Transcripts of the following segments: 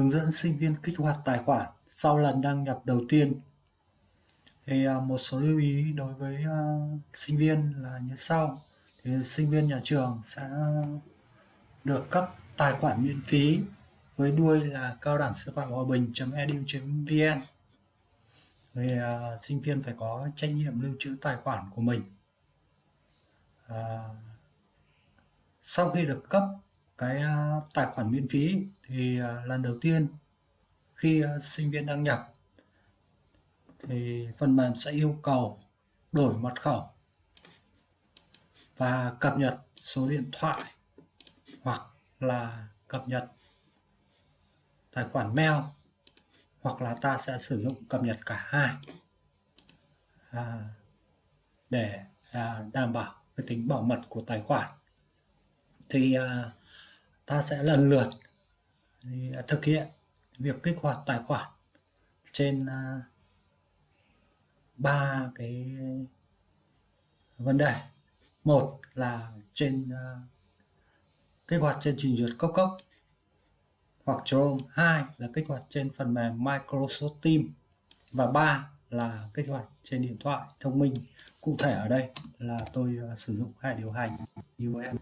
hướng dẫn sinh viên kích hoạt tài khoản sau lần đăng nhập đầu tiên. Thì à, một số lưu ý đối với à, sinh viên là như sau. Thì sinh viên nhà trường sẽ được cấp tài khoản miễn phí với đuôi là cao đẳng sư phạm hòa bình.edu.vn thì uh, sinh viên phải có trách nhiệm lưu trữ tài khoản của mình. Uh, sau khi được cấp cái à, tài khoản miễn phí thì à, lần đầu tiên khi à, sinh viên đăng nhập thì phần mềm sẽ yêu cầu đổi mật khẩu và cập nhật số điện thoại hoặc là cập nhật tài khoản mail hoặc là ta sẽ sử dụng cập nhật cả hai à, để à, đảm bảo cái tính bảo mật của tài khoản. Thì à, ta sẽ lần lượt à, thực hiện việc kích hoạt tài khoản trên à, ba cái vấn đề. Một là trên à, kích hoạt trên trình duyệt cốc cốc, hoặc Chrome hai là kích hoạt trên phần mềm Microsoft Teams, và ba là kích hoạt trên điện thoại thông minh cụ thể ở đây là tôi sử dụng hệ điều hành iOS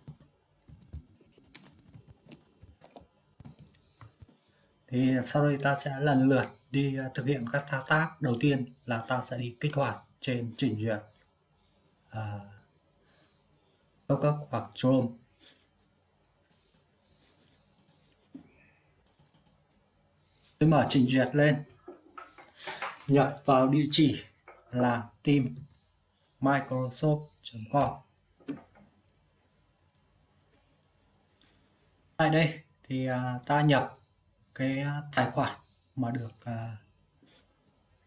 thì sau đây ta sẽ lần lượt đi à, thực hiện các thao tác đầu tiên là ta sẽ đi kích hoạt trên trình duyệt à, uh, Outlook hoặc Chrome. Tôi mở trình duyệt lên, nhập vào địa chỉ là team microsoft.com. Tại đây thì à, ta nhập cái à, tài khoản mà được à,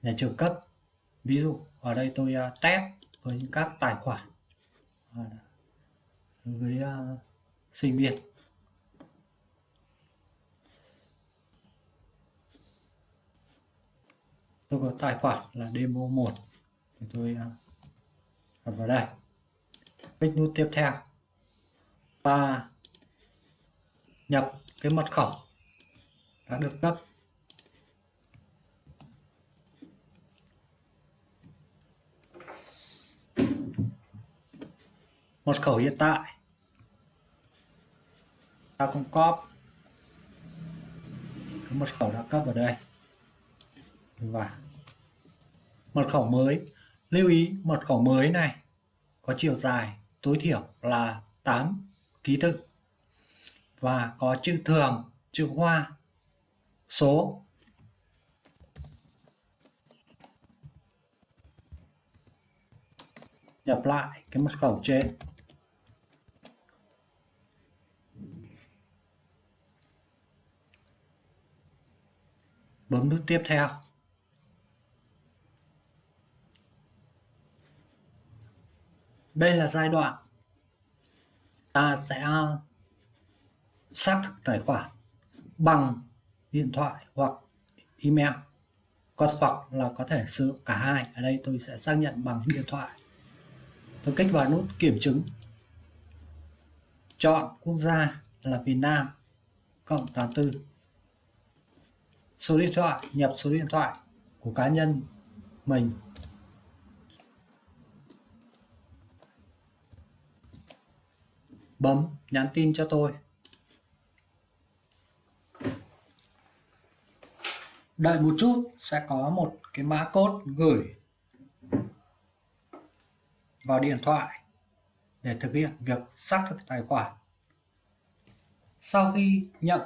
nhà trường cấp. Ví dụ, ở đây tôi à, test với các tài khoản với sinh viên. Tôi có tài khoản là demo 1 thì tôi đặt vào đây. Kích nút tiếp theo. Và nhập cái mật khẩu đã được cấp. Mật khẩu hiện tại. Ta cũng copy. Cái mật khẩu đã cấp vào đây. Và mật khẩu mới. Lưu ý mật khẩu mới này có chiều dài tối thiểu là 8 ký tự. Và có chữ thường, chữ hoa số. Nhập lại cái mật khẩu trên. Bấm nút tiếp theo. Đây là giai đoạn ta sẽ xác thực tài khoản bằng điện thoại hoặc email. Có hoặc là có thể sử dụng cả hai. Ở đây tôi sẽ xác nhận bằng điện thoại. Tôi kích vào nút kiểm chứng. Chọn quốc gia là Việt Nam cộng 84 số điện thoại, nhập số điện thoại của cá nhân mình. Bấm nhắn tin cho tôi. Đợi một chút, sẽ có một cái mã code gửi vào điện thoại để thực hiện việc xác thực tài khoản. Sau khi nhận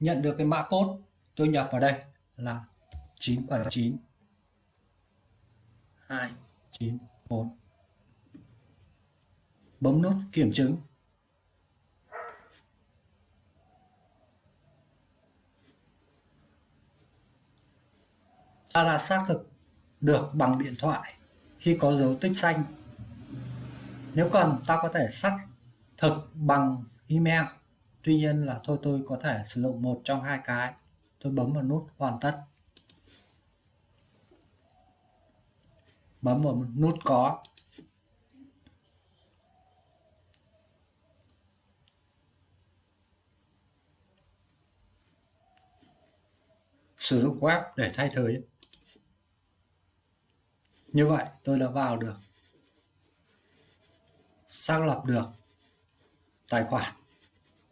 nhận được cái mã code tôi nhập vào đây là 979 294 à, bấm nút kiểm chứng. Ta đã xác thực được bằng điện thoại khi có dấu tích xanh. Nếu cần, ta có thể xác thực bằng email. Tuy nhiên là thôi, tôi có thể sử dụng một trong hai cái. Tôi bấm vào nút hoàn tất. Bấm vào nút có. Sử dụng web để thay thế như vậy tôi đã vào được, xác lập được tài khoản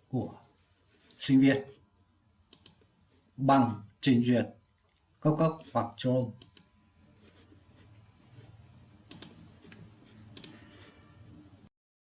của sinh viên bằng trình duyệt cấp cấp hoặc Chrome